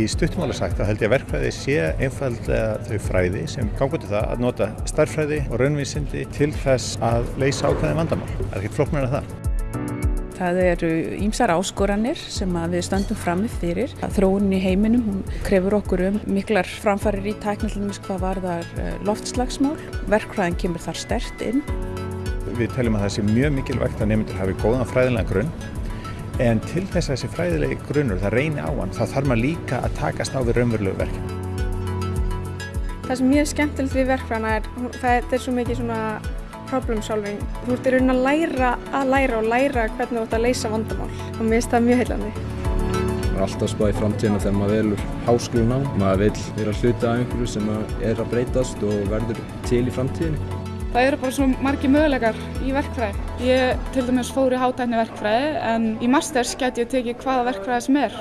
Í stuttumála sagt þá held ég að verkfræði sé einfallega þau fræði sem gangur til það að nota starffræði og raunvísindi til þess að leysa ákveðin vandamál. Það er ekkert flóknar en það. Það eru ímsar áskoranir sem við stöndum frammi fyrir. Þróunin í heiminum hún krefur okkur um miklar framfarir í tæknallinum hvað varðar loftslagsmál. Verkfræðin kemur þar stert inn. Við teljum að það sé mjög mikilvægt að nefndur hafi góðan fræðilega grunn en til þess að þessi fræðilegi grunnur það reyni á hann þá þarf maður líka að takast á við raunverulegu verkefni. Það sem mjög skemmtilegt við verkfræðina er það er svo mikið svona problem solving. Þú ert í raunin að læra að læra og læra hvernig þú ert að leysa vandamál og mér finnst það mjög heillandi. Það er alltaf spáð í framtíðina þegar maður velur háskóluna. Maður vil vera hluti af einhverju sem er að breytast og verður til í framtíðinni. Það eru bara svo margi möguleikar í verkfræði. Ég til dæmis fór í hátækni verkfræði en í masters get ég tekið hvaða verkfræði sem er.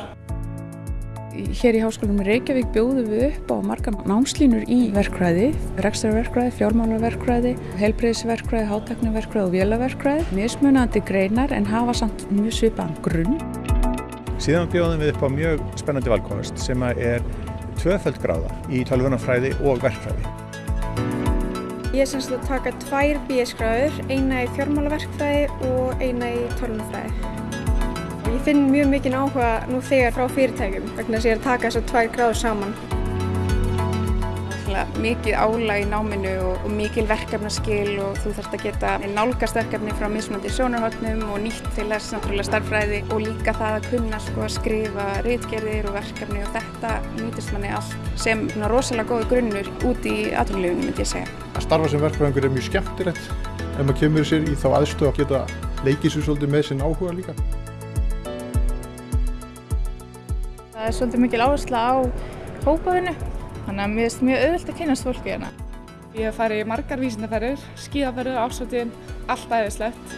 Hér í Háskólanum Reykjavík bjóðum við upp á margar námslínur í verkfræði, rekstarverkfræði, fjármálaverkfræði, heilbreyðisverkfræði, hátækniverkfræði og vélaverkfræði. Mismunandi greinar en hafa samt mjög svipaðan grunn. Síðan bjóðum við upp á mjög spennandi valkost sem er tvöföld gráða í tölvunarfræði og verkfræði. Ég er semst að taka tvær BS-gráður, eina í fjármálaverkfræði og eina í tölvunarfræði. Ég finn mjög mikinn áhuga nú þegar frá fyrirtækjum vegna þess að ég er að taka þessar tvær gráður saman. Mikið álag í náminu og, og mikil verkefnaskil og þú þarfst að geta nálgast verkefni frá mismunandi sjónarhóttnum og nýtt til þess náttúrulega starffræði og líka það að kunna sko, að skrifa reitgerðir og verkefni og þetta nýtist manni allt sem svona, rosalega góð grunnur út í atvinnulífunum myndi ég segja. Að starfa sem verkfræðingur er mjög skemmtilegt ef maður kemur sér í þá aðstöð að geta leikið sér svolítið með sinn áhuga líka. Það er svolítið mikil áhersla á hópaðinu, þannig að mér finnst mjög auðvilt að kynast fólki hérna. Ég hef farið í margar vísindaferðir, skíðaferðir, ásvöldin, allt æðislegt.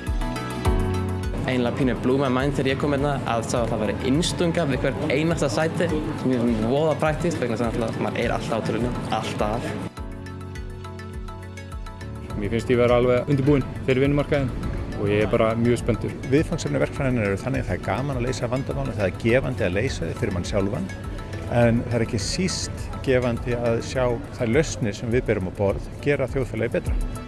Einlega pínu blúma mæn þegar ég kom hérna að sá að það væri innstunga við hver einasta sæti sem er voða præktist vegna þess að maður er alltaf á törunum, alltaf. Mér finnst ég vera alveg undirbúinn fyrir vinnumarkaðin og ég er bara mjög spenntur. Viðfangsefni verkfræðinir eru þannig að það er gaman að leysa vandamála, það er gefandi að leysa þau fyrir mann sjálfan en það er ekki síst gefandi að sjá þær lausnir sem við berum á borð gera þjóðfélagi betra.